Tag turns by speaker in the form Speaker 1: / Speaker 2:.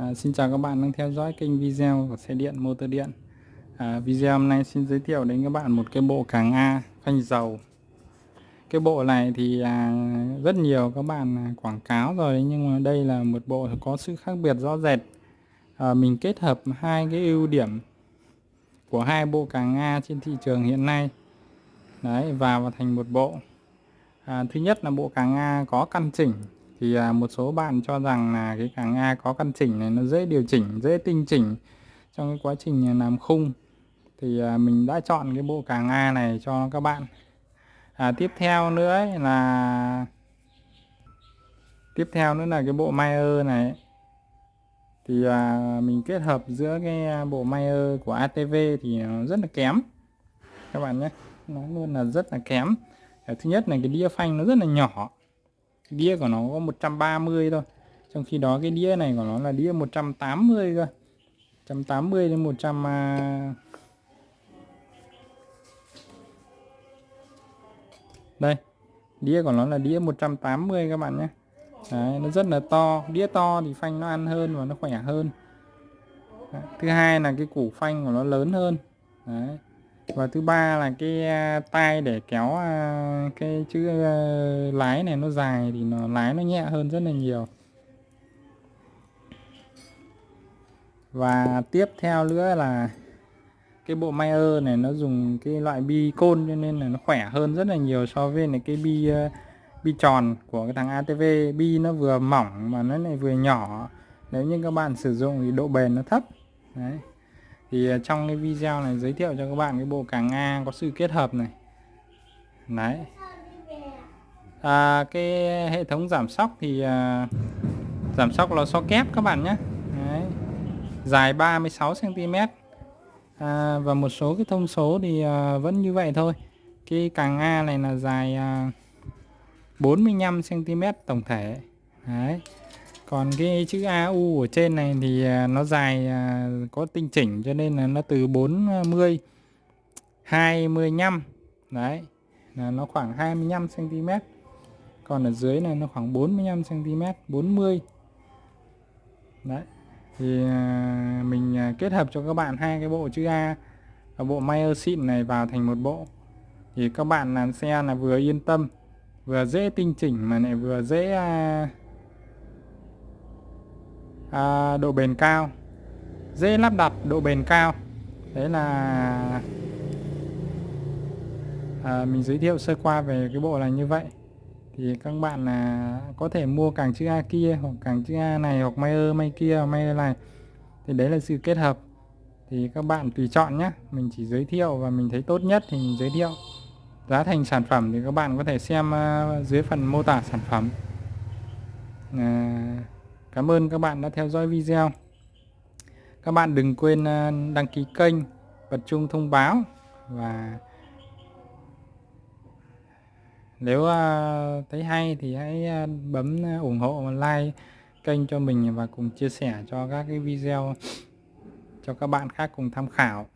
Speaker 1: À, xin chào các bạn đang theo dõi kênh video của xe điện motor điện. À, video hôm nay xin giới thiệu đến các bạn một cái bộ càng A phanh dầu. Cái bộ này thì à, rất nhiều các bạn quảng cáo rồi nhưng mà đây là một bộ có sự khác biệt rõ rệt. À, mình kết hợp hai cái ưu điểm của hai bộ càng A trên thị trường hiện nay. Đấy vào thành một bộ. À, thứ nhất là bộ càng A có căn chỉnh thì à, một số bạn cho rằng là cái càng A có căn chỉnh này nó dễ điều chỉnh dễ tinh chỉnh trong cái quá trình à, làm khung. Thì à, mình đã chọn cái bộ càng A này cho các bạn. À, tiếp theo nữa ấy là tiếp theo nữa là cái bộ Mayer này. Thì à, mình kết hợp giữa cái à, bộ Mayer của ATV thì nó rất là kém. Các bạn nhé nó luôn là rất là kém. Thứ nhất là cái đĩa phanh nó rất là nhỏ đĩa của nó có 130 thôi. Trong khi đó cái đĩa này của nó là đĩa 180 cơ. 180 đến 100 à... đây đĩa của nó là đĩa 180 các bạn nhé. Đấy, nó rất là to. Đĩa to thì phanh nó ăn hơn và nó khỏe hơn. Đấy. thứ hai là cái củ phanh của nó lớn hơn. Đấy và thứ ba là cái à, tay để kéo à, cái chữ à, lái này nó dài thì nó, lái nó nhẹ hơn rất là nhiều. Và tiếp theo nữa là cái bộ Mayer này nó dùng cái loại bi côn cho nên là nó khỏe hơn rất là nhiều so với này cái bi bi tròn của cái thằng ATV bi nó vừa mỏng mà nó lại vừa nhỏ. Nếu như các bạn sử dụng thì độ bền nó thấp. Đấy thì à, trong cái video này giới thiệu cho các bạn cái bộ càng A có sự kết hợp này. Đấy. À, cái hệ thống giảm sóc thì à, giảm sóc là so kép các bạn nhé. Đấy. dài 36 cm à, và một số cái thông số thì à, vẫn như vậy thôi. Cái càng A này là dài à, 45 cm tổng thể. Đấy còn cái chữ AU ở trên này thì à, nó dài à, có tinh chỉnh cho nên là nó từ 40 25 đấy, là nó khoảng 25 cm còn ở dưới này nó khoảng 45 cm 40 đấy, thì à, mình kết hợp cho các bạn hai cái bộ chữ A và bộ Meyer xịn này vào thành một bộ. Thì các bạn làm xe là vừa yên tâm, vừa dễ tinh chỉnh mà lại vừa dễ à, độ bền cao. Dễ lắp đặt độ bền cao. Đấy là à, mình giới thiệu sơ qua về cái bộ này như vậy. Thì các bạn là có thể mua càng chữ A kia hoặc càng chữ A này hoặc Mayer may kia may này. Thì đấy là sự kết hợp. Thì các bạn tùy chọn nhé. Mình chỉ giới thiệu và mình thấy tốt nhất thì mình giới thiệu. Giá thành sản phẩm thì các bạn có thể xem uh, dưới phần mô tả sản phẩm. Uh, Cảm ơn các bạn đã theo dõi video. Các bạn đừng quên ờ, đăng ký kênh, bật chuông thông báo và nếu ờ, thấy hay thì hãy ờ, bấm ủng hộ và like kênh cho mình và cùng chia sẻ cho các cái video cho các bạn khác cùng tham khảo.